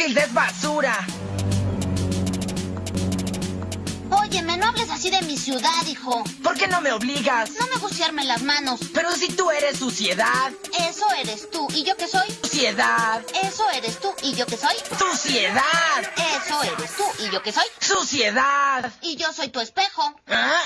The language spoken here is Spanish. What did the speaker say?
Es basura. Óyeme, no hables así de mi ciudad, hijo. ¿Por qué no me obligas? No me gustiarme las manos. Pero si tú eres suciedad. Eso eres tú. ¿Y yo qué soy? Suciedad. Eso eres tú. ¿Y yo qué soy? Suciedad. Eso eres tú. ¿Y yo qué soy? Suciedad. Y yo soy tu espejo. ¿Ah?